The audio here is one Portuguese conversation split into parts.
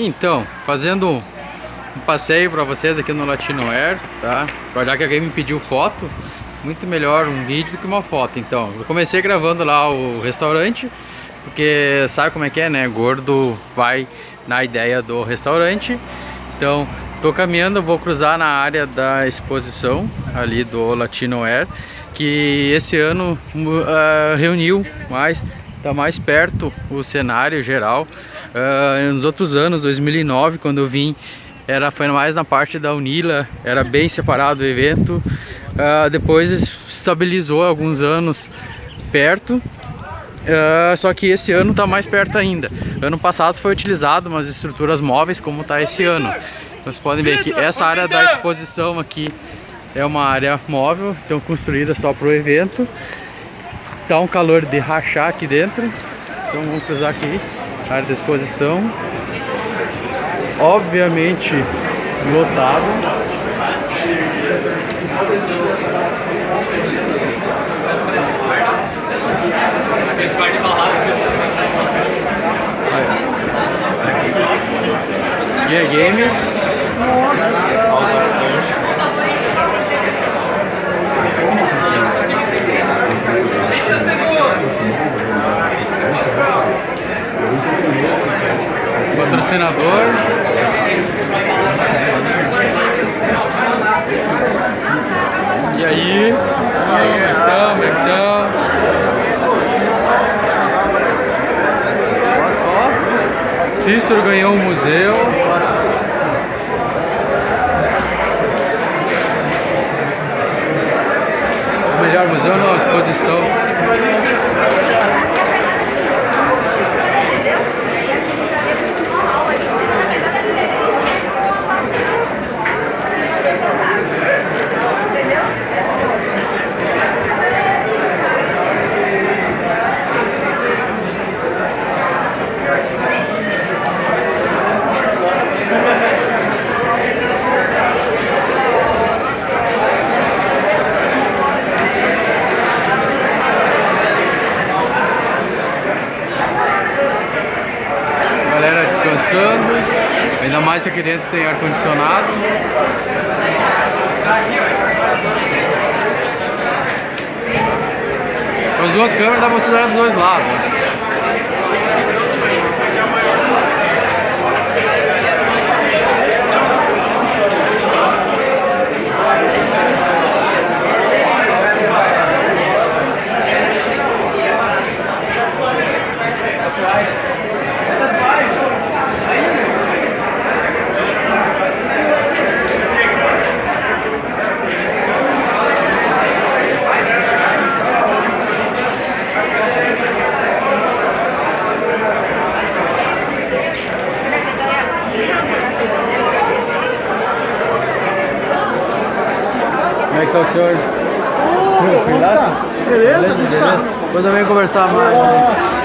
Então, fazendo um passeio para vocês aqui no Latino Air, tá? Já que alguém me pediu foto, muito melhor um vídeo do que uma foto. Então, eu comecei gravando lá o restaurante, porque sabe como é que é, né? Gordo vai na ideia do restaurante. Então, tô caminhando, vou cruzar na área da exposição ali do Latino Air, que esse ano uh, reuniu mais, tá mais perto o cenário geral Uh, nos outros anos, 2009, quando eu vim, era, foi mais na parte da Unila, era bem separado o evento. Uh, depois estabilizou alguns anos perto, uh, só que esse ano está mais perto ainda. Ano passado foi utilizado umas estruturas móveis como está esse ano. Vocês podem ver que essa área da exposição aqui é uma área móvel, então construída só para o evento. Tá um calor de rachar aqui dentro, então vamos cruzar aqui área de exposição. Obviamente lotado. Aí. Games. Nossa. Patrocinador. E aí? Então, então. Olha só. Cícero ganhou um museu. O melhor museu não, exposição. Ainda mais que aqui dentro tem ar-condicionado. As duas câmeras dá pra você usar dos dois lados. Como é que tá o senhor? Tranquilaço? Beleza, beleza, beleza. Depois eu venho conversar mais. Né?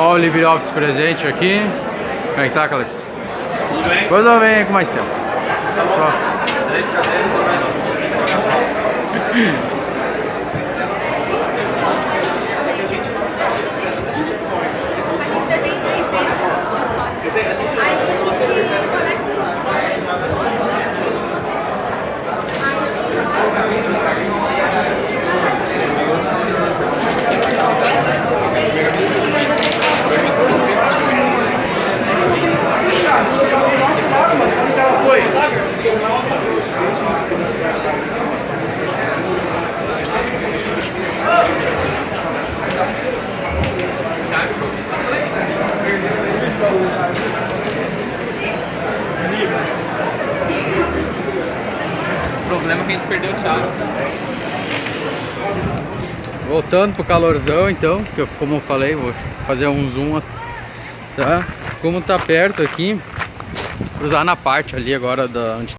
Olha o LibreOffice presente aqui. Como é que tá, Calipso? Tudo bem? Eu venho com mais tempo. Só. Três cadeiras gente perdeu o chave. Voltando pro calorzão então, que eu, como eu falei, vou fazer um zoom, tá? Como tá perto aqui, cruzar na parte ali agora da onde